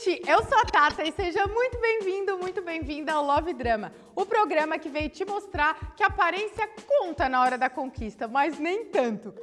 gente! Eu sou a Tata e seja muito bem-vindo, muito bem-vinda ao Love Drama, o programa que veio te mostrar que aparência conta na hora da conquista, mas nem tanto.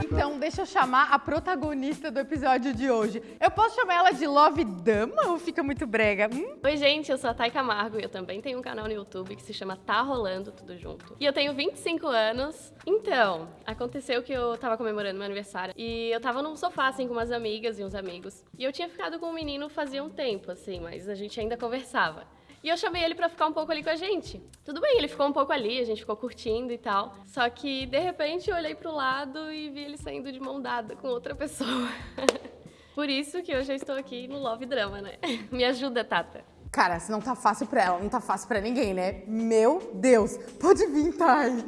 Então, deixa eu chamar a protagonista do episódio de hoje. Eu posso chamar ela de Love Dama ou fica muito brega? Hum? Oi, gente, eu sou a Thay Camargo e eu também tenho um canal no YouTube que se chama Tá Rolando Tudo Junto. E eu tenho 25 anos. Então, aconteceu que eu tava comemorando meu aniversário e eu tava num sofá, assim, com umas amigas e uns amigos. E eu tinha ficado com um menino fazia um tempo, assim, mas a gente ainda conversava. E eu chamei ele pra ficar um pouco ali com a gente. Tudo bem, ele ficou um pouco ali, a gente ficou curtindo e tal. Só que, de repente, eu olhei pro lado e vi ele saindo de mão dada com outra pessoa. Por isso que hoje eu estou aqui no Love Drama, né? Me ajuda, Tata. Cara, se não tá fácil pra ela, não tá fácil pra ninguém, né? Meu Deus! Pode vir, Thay!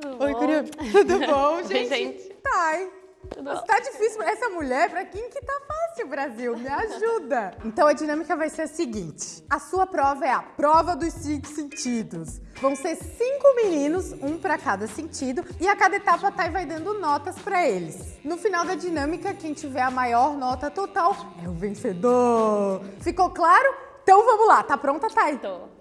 Tudo Oi, bom? Curia. Tudo bom, gente? Oi, gente. Thay! Tudo? Tá difícil pra essa mulher, pra quem que tá fácil, Brasil? Me ajuda! Então a dinâmica vai ser a seguinte: a sua prova é a prova dos cinco sentidos. Vão ser cinco meninos, um pra cada sentido, e a cada etapa a Thay vai dando notas pra eles. No final da dinâmica, quem tiver a maior nota total é o vencedor. Ficou claro? Então vamos lá, tá pronta, Thay? Tô.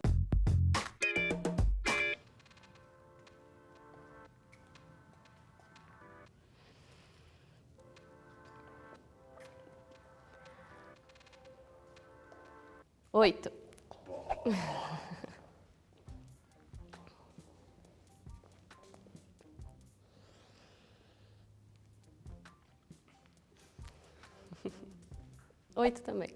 Oito. Oito também.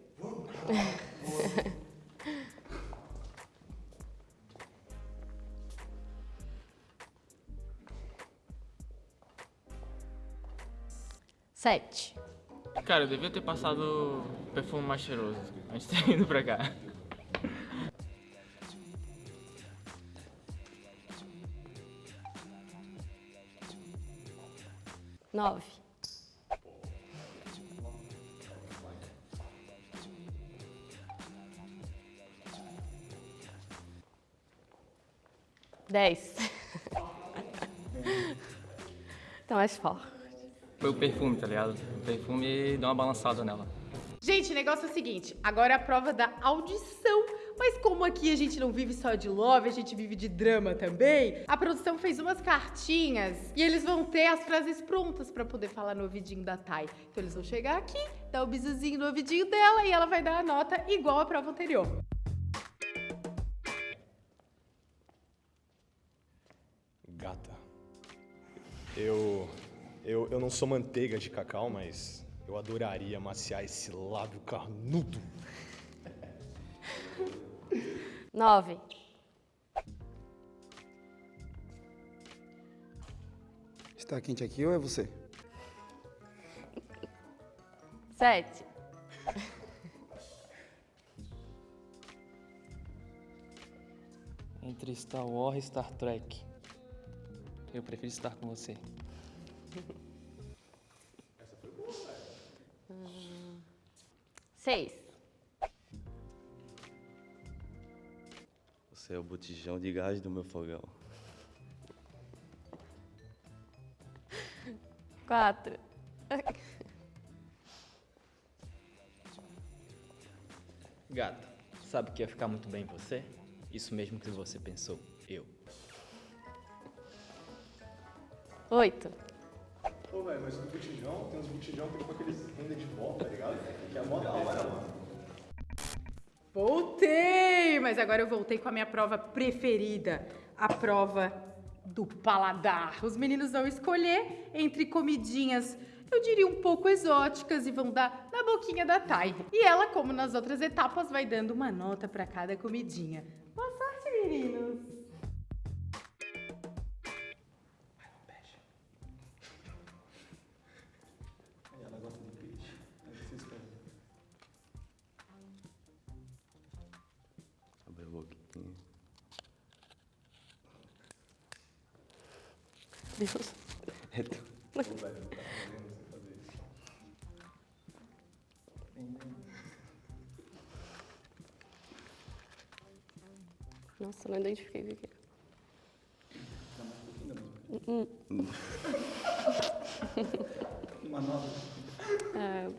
Sete. Cara, eu devia ter passado perfume mais cheiroso antes de ter ido pra cá. Nove. Dez. Tá mais forte. Foi o perfume, tá ligado? O perfume deu uma balançada nela. Gente, o negócio é o seguinte, agora é a prova da audição. Mas como aqui a gente não vive só de love, a gente vive de drama também, a produção fez umas cartinhas e eles vão ter as frases prontas pra poder falar no ouvidinho da Thay. Então eles vão chegar aqui, dar o bisuzinho no ouvidinho dela e ela vai dar a nota igual à prova anterior. Gata, eu, eu, eu não sou manteiga de cacau, mas eu adoraria amaciar esse lábio carnudo. Nove. Está quente aqui ou é você? Sete. Entre Star Wars e Star Trek, eu prefiro estar com você. Seis. Você é o botijão de gás do meu fogão. Quatro. Gata, sabe que ia ficar muito bem em você? Isso mesmo que você pensou, eu. Oito. Pô, velho, mas no botijão, tem uns botijão que depois que eles vendem de volta, tá ligado? Que é mó da hora, mano. Voltei! Mas agora eu voltei com a minha prova preferida, a prova do paladar. Os meninos vão escolher entre comidinhas, eu diria um pouco exóticas, e vão dar na boquinha da Thay. E ela, como nas outras etapas, vai dando uma nota para cada comidinha. Boa sorte, meninos! Deus. É tu. Nossa, não identifiquei o que é. Uma nova. É,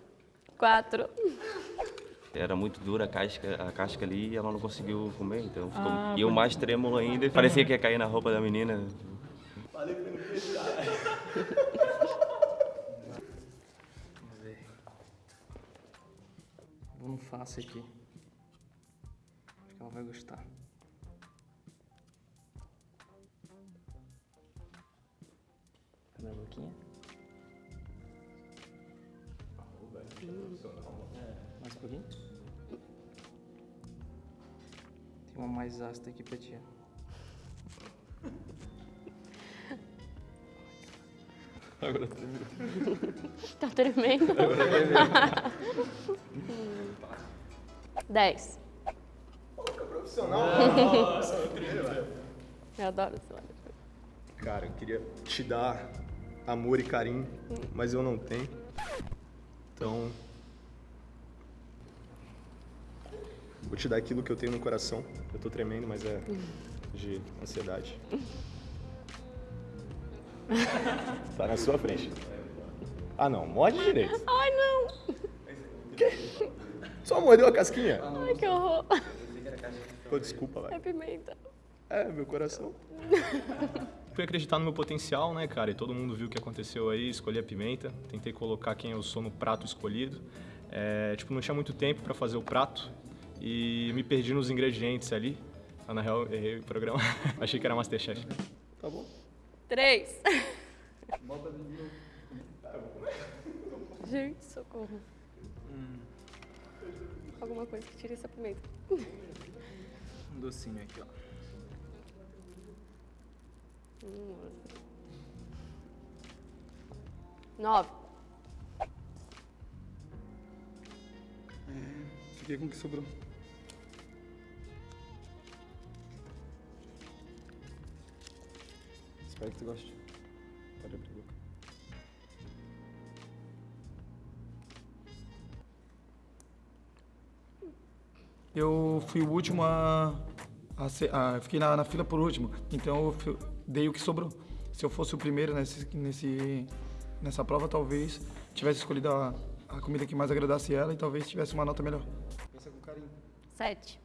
quatro. Era muito dura a casca, a casca ali e ela não conseguiu comer, então ficou. e o mais trêmulo ainda, parecia que ia cair na roupa da menina. Vamos ver. Vou no fácil aqui. Acho que ela vai gostar. Cadê a boquinha? É, mais um pouquinho. Tem uma mais ácida aqui pra ti. Agora Tá tremendo. Dez. Eu adoro esse lado. Cara, eu queria te dar amor e carinho, mas eu não tenho. Então. Vou te dar aquilo que eu tenho no coração. Eu tô tremendo, mas é de ansiedade. Tá na sua frente. Ah não, morde direito. Ai, não. Só mordeu a casquinha? Ai, que horror. Pô, desculpa, É vai. pimenta. É, meu coração. Fui acreditar no meu potencial, né, cara? E todo mundo viu o que aconteceu aí, escolhi a pimenta. Tentei colocar quem eu sou no prato escolhido. É, tipo, não tinha muito tempo pra fazer o prato. E me perdi nos ingredientes ali. Ah, Na real, errei o programa. Achei que era Masterchef. Tá bom. Três. Gente, socorro. Alguma coisa que tire essa pimenta. Um docinho aqui, ó. Nove. Fiquei com o que sobrou. Espero que tu goste. Pode abrir a boca. Eu fui o último a. a, ser- a- fiquei na, na fila por último, então eu fi- dei o que sobrou. Se eu fosse o primeiro nesse, nesse, nessa prova, talvez tivesse escolhido a, a comida que mais agradasse ela e talvez tivesse uma nota melhor. Pensa com carinho. Sete.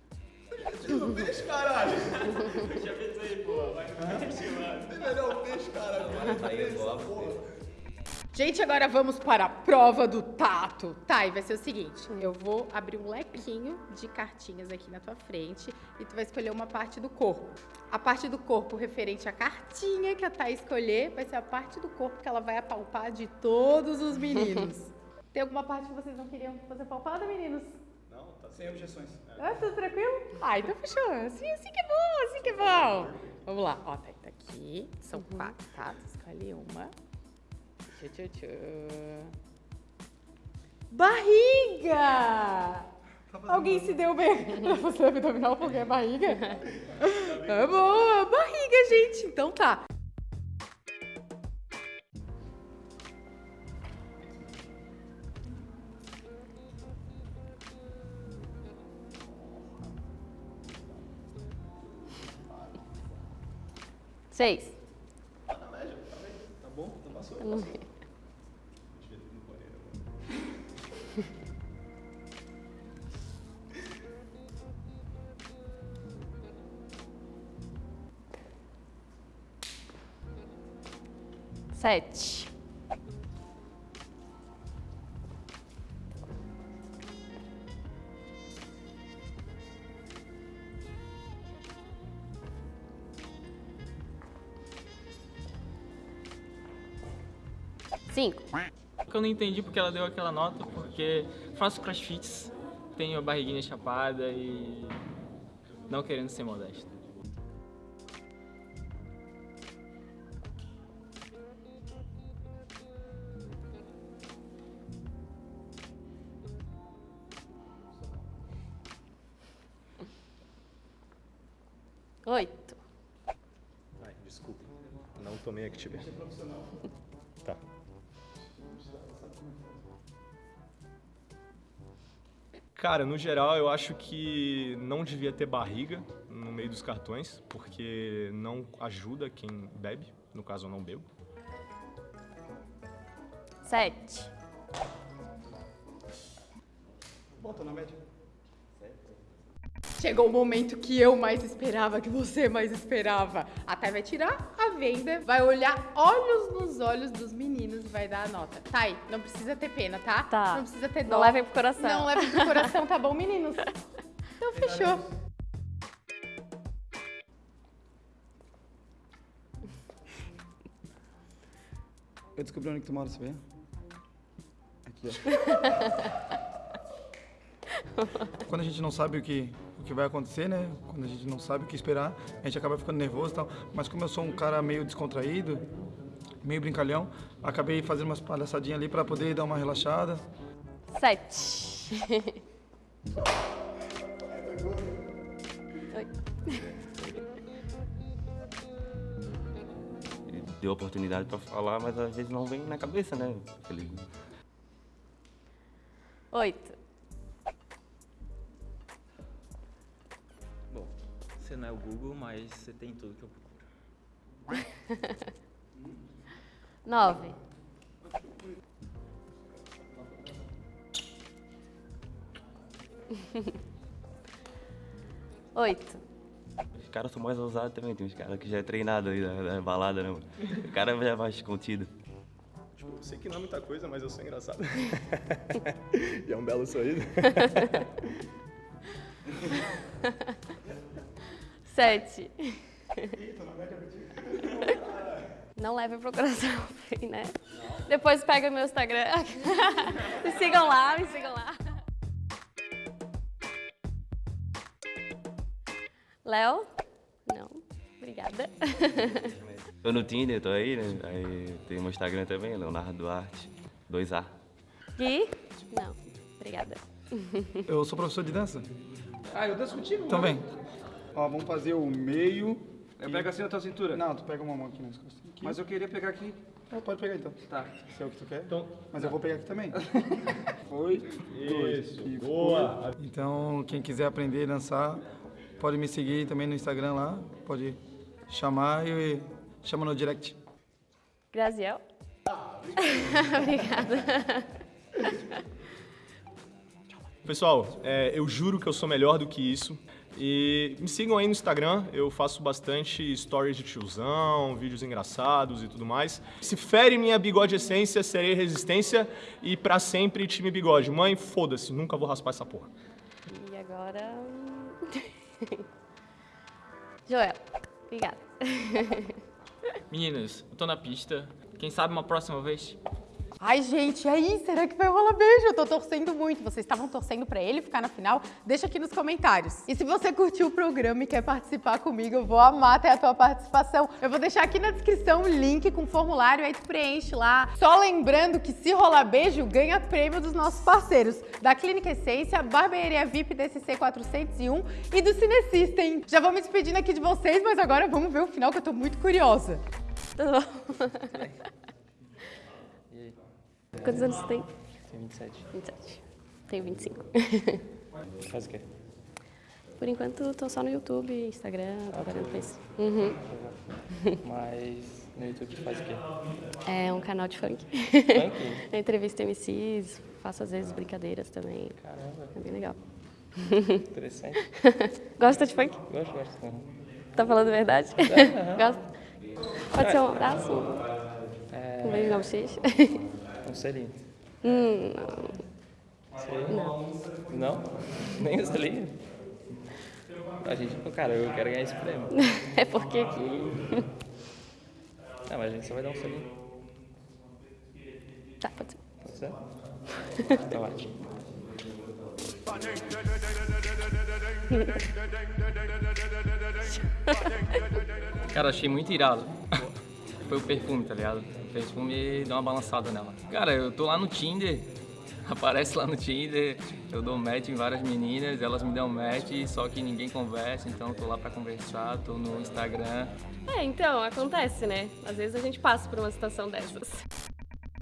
Gente, agora vamos para a prova do tato. Tá, e vai ser o seguinte: eu vou abrir um lequinho de cartinhas aqui na tua frente e tu vai escolher uma parte do corpo. A parte do corpo referente à cartinha que a Thay escolher vai ser a parte do corpo que ela vai apalpar de todos os meninos. Tem alguma parte que vocês não queriam fazer palpada, meninos? Sem objeções. Ah, tudo tranquilo? Ah, então fechou. Assim, assim que é bom, assim que é bom. Vamos lá. Ó, tá, tá aqui. São quatro, tá? Escolhe uma. Tchu, tchu, tchu. Barriga! Alguém se deu bem pra fazer abdominal porque é barriga? É boa, barriga, gente. Então tá. Seis. Tá bom? Então passou. Não vi. Sete. Cinco. eu não entendi porque ela deu aquela nota, porque faço crossfits, tenho a barriguinha chapada e não querendo ser modesto. Oito. Ai, desculpa. Não tomei Activia. Cara, no geral, eu acho que não devia ter barriga no meio dos cartões, porque não ajuda quem bebe. No caso, eu não bebo. Sete. Volta na média. Chegou o momento que eu mais esperava, que você mais esperava. A Thay vai tirar a venda, vai olhar olhos nos olhos dos meninos e vai dar a nota. Thay, não precisa ter pena, tá? Tá. Não precisa ter dó. Não levem pro coração. Não levem pro coração, tá bom, meninos? Então fechou. Eu descobri onde que tu mora, sabia? Aqui, ó. Quando a gente não sabe o que, o que vai acontecer, né? Quando a gente não sabe o que esperar, a gente acaba ficando nervoso e tal. Mas como eu sou um cara meio descontraído, meio brincalhão, acabei fazendo umas palhaçadinhas ali para poder dar uma relaxada. Sete. Oi. Ele deu oportunidade pra falar, mas às vezes não vem na cabeça, né? Oito. Você não é o Google, mas você tem tudo que eu procuro. Nove. Oito. Os caras são mais ousados também, tem uns caras que já é treinado aí da, da balada, né? mano? O cara já é mais contido. Tipo, eu sei que não é muita coisa, mas eu sou engraçado. e é um belo sorriso. Sete. Não leve pro coração, né? Depois pega meu Instagram. me sigam lá, me sigam lá. Léo? Não. Obrigada. Tô no Tinder, tô aí, né? Aí tem meu Instagram também, Leonardo Duarte, 2A. Gui? Não. Obrigada. Eu sou professor de dança. Ah, eu danço contigo? Então vem. Ó, vamos fazer o meio. Eu pego assim na tua cintura? Não, tu pega uma mão aqui nas costas. Aqui. Mas eu queria pegar aqui. Ah, pode pegar então. Tá. Se é o que tu quer. Então, Mas eu vou pegar aqui também. Foi. isso, E boa. Então, quem quiser aprender a dançar, pode me seguir também no Instagram lá. Pode chamar e chama no direct. Graziel? Obrigada. Pessoal, é, eu juro que eu sou melhor do que isso. E me sigam aí no Instagram, eu faço bastante stories de tiozão, vídeos engraçados e tudo mais. Se fere minha bigode essência, serei resistência e pra sempre time bigode. Mãe, foda-se, nunca vou raspar essa porra. E agora. Joel, obrigada. Meninas, eu tô na pista. Quem sabe uma próxima vez? Ai, gente, e aí? Será que vai rolar beijo? Eu tô torcendo muito. Vocês estavam torcendo pra ele ficar na final? Deixa aqui nos comentários. E se você curtiu o programa e quer participar comigo, eu vou amar ter a tua participação. Eu vou deixar aqui na descrição o link com o formulário, aí tu preenche lá. Só lembrando que se rolar beijo, ganha prêmio dos nossos parceiros. Da Clínica Essência, Barbearia VIP DCC 401 e do Cinesystem. Já vou me despedindo aqui de vocês, mas agora vamos ver o final que eu tô muito curiosa. Tudo bom? Quantos anos você tem? Tenho 27. 27. Tenho 25. Faz o quê? Por enquanto, tô só no YouTube, Instagram, trabalhando com isso. Uhum. Mas no YouTube tu faz o quê? É um canal de funk. Funk? Eu entrevisto MCs, faço às vezes brincadeiras também. Caramba, É bem legal. interessante. Gosta de funk? Gosto, gosto. Uhum. Tá falando a verdade? aham. Gosta? Pode ser um abraço? É, Um beijo na bochecha? Um selinho. hum, não. Selinho? Não. Nem um selinho? A gente, cara, eu quero ganhar esse prêmio. É porque aqui... Não, mas a gente só vai dar um selinho. Tá, pode ser. Pode ser? Então vai. Cara, achei muito irado. Foi o perfume, tá ligado? Perfume deu uma balançada nela. Cara, eu tô lá no Tinder, aparece lá no Tinder, eu dou match em várias meninas, elas me dão match, só que ninguém conversa, então tô lá pra conversar, tô no Instagram. É, então, acontece, né? Às vezes a gente passa por uma situação dessas.